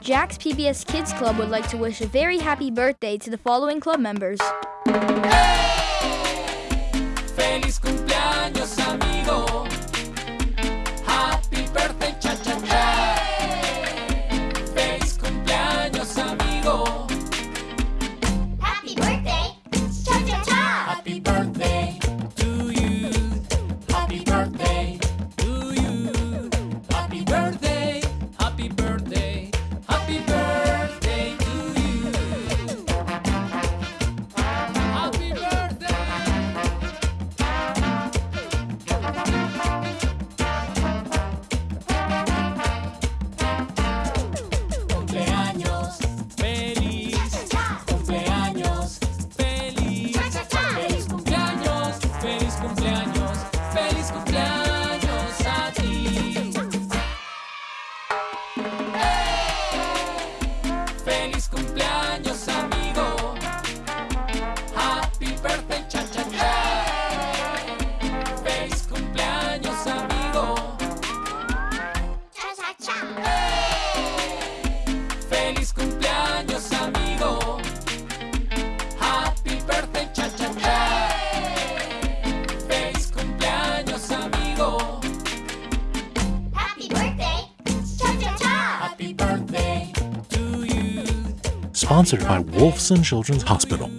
Jack's PBS Kids Club would like to wish a very happy birthday to the following club members. Feliz Feliz cumpleaños, amigo. Happy birthday, cha cha cha. Feliz cumpleaños, amigo. Cha cha cha! Sponsored by Wolfson Children's Hospital.